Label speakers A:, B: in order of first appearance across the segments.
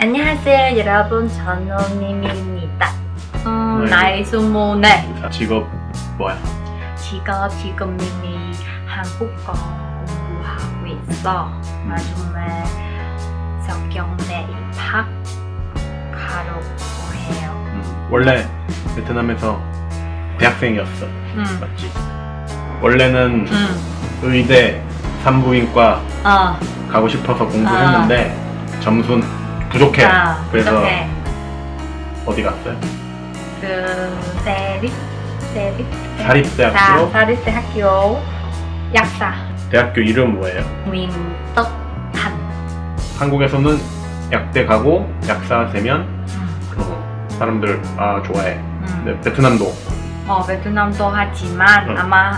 A: 안녕하세요 여러분 저는 미미입니다 음,
B: 네.
A: 나이 스물네
B: 직업 뭐야?
A: 지금 지금 미미 한국어 공부하고 있어 나중에 성경대 입학하려고 해요
B: 음, 원래 베트남에서 대학생이었어
A: 응.
B: 맞지? 원래는
A: 응.
B: 의대 산부인과
A: 어.
B: 가고 싶어서 공부했는데 점수는 부족해
A: 아,
B: 그래서
A: 그렇게
B: 어디 갔어요?
A: 그 세립 세립
B: 사립대학교?
A: 사립대학교 약사
B: 대학교 이름 뭐예요?
A: 민떡한
B: 한국에서는 약대 가고 약사 되면
A: 음.
B: 어, 사람들 아 좋아해
A: 음.
B: 근데 베트남도
A: 어, 베트남도 하지만
B: 응.
A: 아마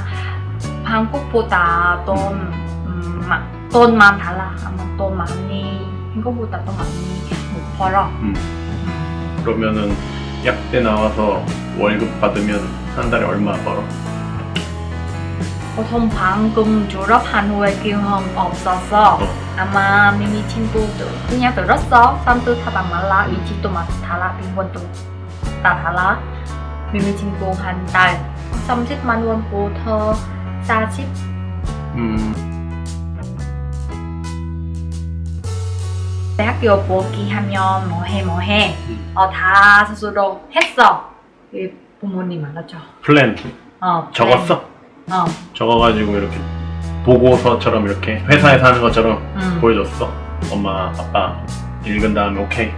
A: 한국보다 돈, 음, 마, 돈만 달라. 아마 돈 많이, 한국보다 돈 많이 못 벌어.
B: 음,
A: 음.
B: 그러면은 약대 나와서 월급 받으면 한 달에 얼마 벌어?
A: 보통 방금 졸업한 후에 경험 없어서
B: 어.
A: 아마 미미 친구들 그냥 들었어. 사람들 다 달라. 위치도 막 달라. 빈곤도 다 달라. 미미 친구 한달 30만 원부터 40
B: 음,
A: 대학교 복귀하면 뭐해 뭐해?
B: 음.
A: 어, 다 스스로 했어. 이 부모님 알았죠?
B: 플랜.
A: 어,
B: 적었어?
A: 플랜. 어,
B: 적어가지고 이렇게 보고서처럼 이렇게 회사에서 하는 것처럼
A: 음.
B: 보여줬어. 엄마 아빠 읽은 다음에 오케이.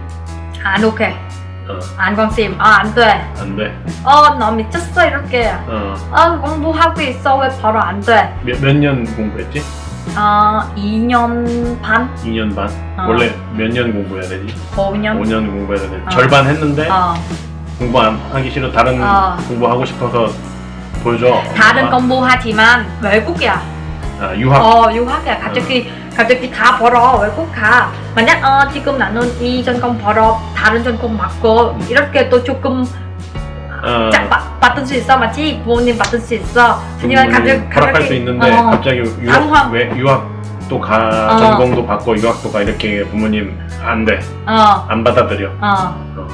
A: 안 오케이.
B: 어,
A: 안 관심. 아 안돼.
B: 안돼?
A: 어너 미쳤어 이렇게.
B: 어,
A: 아 공부하고 있어. 왜 바로 안돼?
B: 몇 년 공부했지?
A: 어 2년 반?
B: 2년 반?
A: 어.
B: 원래 몇 년 공부해야 되지?
A: 5년?
B: 5년 공부해야 되지
A: 어.
B: 절반 했는데
A: 어,
B: 공부 안 하기 싫어 다른
A: 어.
B: 공부하고 싶어서 보여줘.
A: 다른. 공부하지만 외국이야.
B: 아, 유학.
A: 어 유학이야. 갑자기 갑자기 다 벌어. 외국 가. 만약 어 지금 나는 이 전공 벌어. 다른 전공 받고. 이렇게 또 조금
B: 어,
A: 받, 받을 수 있어 맞지 부모님 받을 수 있어 하지만
B: 부모님
A: 갑자기
B: 허락할 수 있는데
A: 어,
B: 갑자기 유학
A: 당황.
B: 왜 유학도 가
A: 어.
B: 전공도 받고 유학도 가 이렇게 부모님 안 돼
A: 어,
B: 안 받아들여
A: 어.
B: 어.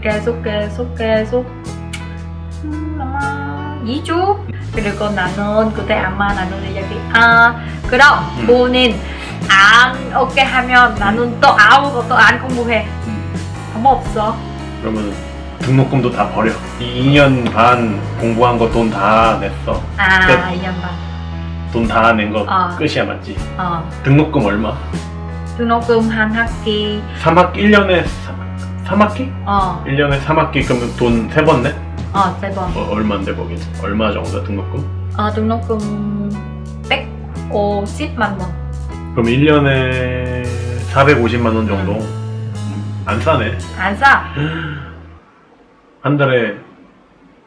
A: 계속 계속 계속 음, 아마 2주 그리고 나는 그때 아마 나는 이야기 아 그럼
B: 음.
A: 본인 안 오케이 하면 나는 또 아무것도 안 공부해
B: 음.
A: 방법 없어
B: 그러면 등록금도 다 버려. 2년 반 공부한 거 돈 다 냈어.
A: 아
B: 끝.
A: 2년 반
B: 돈 다 낸 거
A: 어.
B: 끝이야 맞지?
A: 어.
B: 등록금 얼마?
A: 등록금 한 학기
B: 3학 1년에 3, 학기
A: 어,
B: 1년에 3학기 그러면 돈 세 번 내?
A: 어, 세 번.
B: 어, 얼마인데 거기? 얼마 정도 등록금?
A: 어, 등록금 150만 원.
B: 그럼 1년에 450만 원 정도? 음, 안 싸네.
A: 안 싸.
B: 한 달에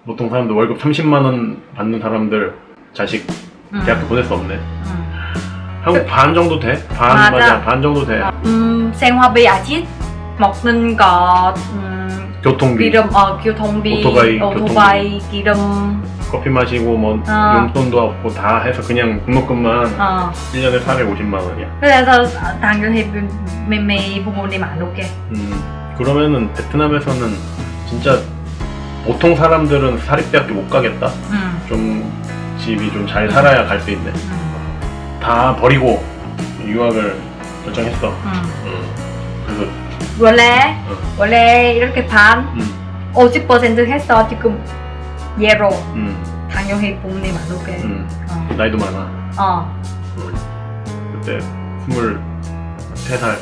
B: 보통 사람들 월급 30만 원 받는 사람들 자식
A: 음,
B: 대학교 보낼 수 없네.
A: 음.
B: 한국 반 정도 돼? 반
A: 맞아.
B: 맞아, 반 정도 돼.
A: 음, 생활비 아직 먹는 것, 음,
B: 교통비,
A: 기름, 어, 교통비,
B: 오토바이,
A: 오토바이 기름,
B: 커피 마시고 뭐
A: 어.
B: 용돈도 없고 다 해서 그냥 등록금만
A: 어.
B: 1년에 450만 원이야.
A: 그래서 당연히 매매 부모님 안 오게.
B: 음, 그러면은 베트남에서는 진짜 보통 사람들은 사립대학교 못 가겠다.
A: 음,
B: 좀 집이 좀 잘 살아야 갈 수 있네.
A: 음,
B: 다 버리고 유학을 결정했어.
A: 음.
B: 음, 그래서
A: 원래,
B: 어.
A: 원래 이렇게 반,
B: 음,
A: 50% 했어, 지금. 예로.
B: 음,
A: 당연히 오게.
B: 음,
A: 어.
B: 나이도 많아.
A: 어.
B: 음, 그때 23살,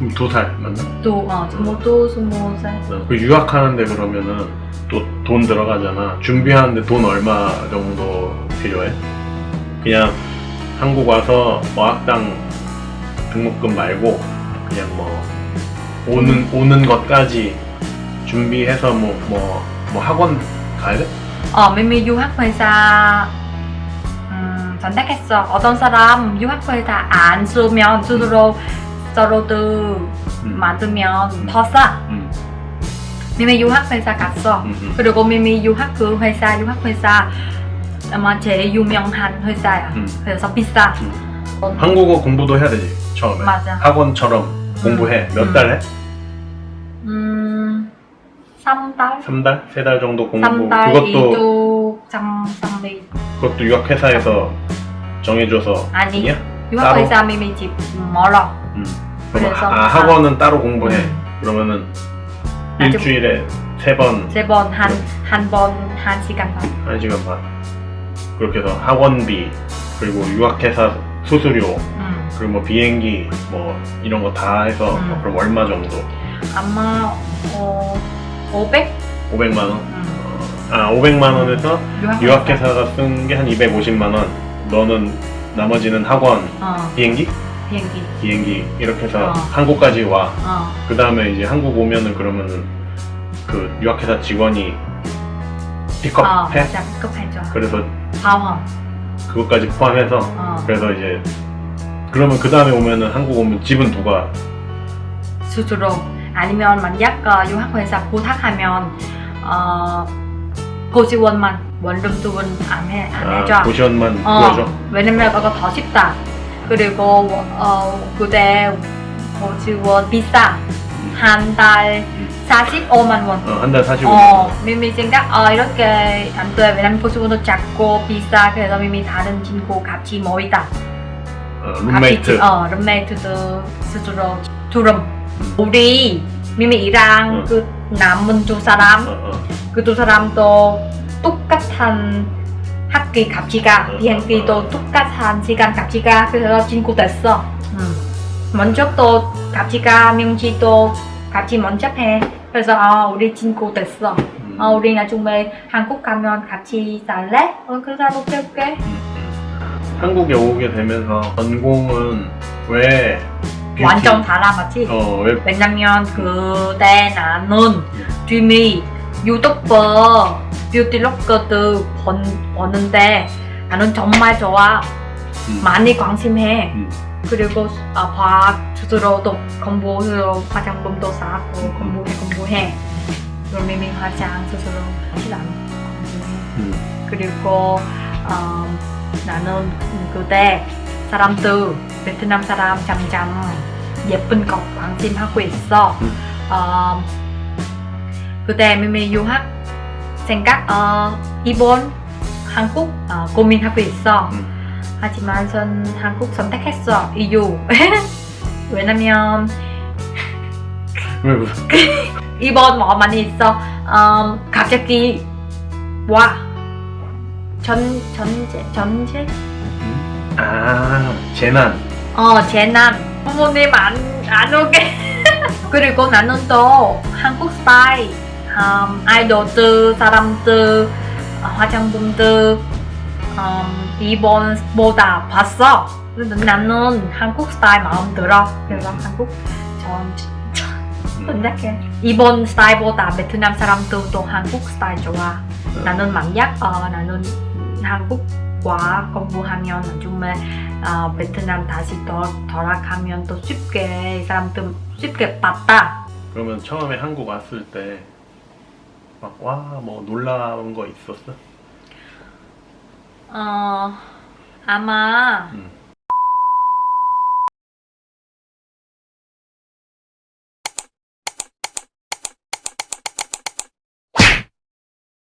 A: 음.
B: 음, 22살 맞나?
A: 또, 어, 스물두, 스무 살.
B: 어, 그 유학하는데 그러면은 또 돈 들어가잖아. 준비하는데 돈 얼마 정도 필요해? 그냥 한국 와서 어학당 등록금 말고 그냥 뭐 오는 오는 것까지 준비해서 뭐뭐뭐 학원 가야 돼?
A: 어, 미미 유학회사 음, 선택했어. 어떤 사람 유학회사 안 쓰면 스스로 서로도
B: 음,
A: 만들면 더 싸.
B: 음,
A: 미미 유학 회사 갔어.
B: 음, 음.
A: 그리고 미미 유학 그 회사 유학 회사 아마 제일 유명한 회사야.
B: 음.
A: 그래서 비싸.
B: 음. 한국어 공부도 해야 되지 처음에
A: 맞아.
B: 학원처럼 공부해 몇
A: 음.
B: 달 해?
A: 음, 3달?
B: 3달? 3달 정도 공부
A: 3달
B: 그것도
A: 이도 장, 장비
B: 그것도 유학 회사에서 정해줘서
A: 아니.
B: 아니야?
A: 유학 회사 미미 집 멀어.
B: 음. 그럼
A: 그래서
B: 아, 학원은 따로 공부해
A: 음.
B: 그러면은
A: 아주-
B: 일주일에 세 번,
A: 세 번, 한, 한 번, 한 시간 반.
B: 한 시간 반 그렇게 해서 학원비 그리고 유학회사 수수료
A: 음.
B: 그리고 뭐 비행기 뭐 이런 거 다 해서
A: 음.
B: 그럼 얼마 정도?
A: 아마, 어, 500?
B: 500만 원?
A: 음.
B: 아 500만 원에서
A: 유학회사.
B: 유학회사가 쓴 게 한 250만 원 너는 나머지는 학원
A: 어,
B: 비행기?
A: 비행기.
B: 비행기 이렇게 해서
A: 어.
B: 한국까지 와
A: 어,
B: 그 다음에 이제 한국 오면은 그러면은 그 유학회사 직원이
A: 어,
B: 픽업해
A: 맞아. 급해져.
B: 그래서
A: 방황.
B: 그것까지 포함해서
A: 어,
B: 그래서 이제 그러면 그 다음에 오면은 한국 오면 집은 누가
A: 스스로. 아니면 만약 어, 유학회사 부탁하면, 어, 고지원만 원룸 두분 안 해, 안 해줘.
B: 아, 고시원만
A: 어,
B: 구해줘
A: 왜냐면 그거 더 쉽다. 그리고 어, 그때 고지원 비싸. 한달 45만 원.
B: 어, 한달 45만
A: 어,
B: 원
A: 미미 생각 어, 이렇게 안 돼. 왜냐면 고지원도 작고 비싸. 그래서 미미 다른 친구 같이 모이다.
B: 어, 룸메이트
A: 같이, 어, 룸메이트도 스스로 두름.
B: 음.
A: 우리 미미랑
B: 응.
A: 그 남은 두 사람
B: 어, 어.
A: 그두 사람도 똑같은 학기 값이가
B: 어,
A: 비행기도
B: 어, 어.
A: 똑같은 시간 값이가 그래서 친구 됐어. 먼저 또 값이가 명지도 같이 먼저 해. 그래서 아 우리 친구 됐어.
B: 음.
A: 아 우리 나중에 한국 가면 같이 살래? 어 그래서 오케이 오케이.
B: 음, 음. 한국에 오게 되면서 전공은 왜
A: 완전 달라 맞지?
B: 어, 왜
A: 왜냐면 그때 나는 dreamy 유튜버 뷰티로커도 번, 보는데 나는 정말 좋아
B: 음,
A: 많이 관심해
B: 음.
A: 그리고 아, 과학 스스로도 공부로 화장품도 사고
B: 음.
A: 공부해 공부해 미미 화장 스스로 하지 않고 공부해
B: 음.
A: 그리고 어, 나는 그때 사람들 베트남 사람 점점 예쁜 것 관심하고 있어.
B: 음.
A: 어, 그때 미미 유학 생각 어, 일본, 한국 어, 고민하고 있어.
B: 음.
A: 하지만 전 한국 선택했어. 이유 왜냐면 일본 뭐 많이 있어. 음, 갑자기 와. 전 전제 전제
B: 아 재난
A: 어 재난 부모님 안 안 오게 그리고 나는 또 한국 스타일 음, 아이돌들 사람들 어, 화장품들 음, 일본보다 봤어 근데 나는 한국 스타일 마음 들어 그래서 한국 전
B: 음.
A: 선택해 일본 스타일보다 베트남 사람들도 한국 스타일 좋아 나는 만약 어, 나는 한국과 공부하면 나중에 어, 베트남 다시 더 돌아가면 또 쉽게 이 사람들 쉽게 봤다.
B: 그러면 처음에 한국 왔을 때 막 와 뭐 놀라운 거 있었어?
A: 어 아마
B: 음.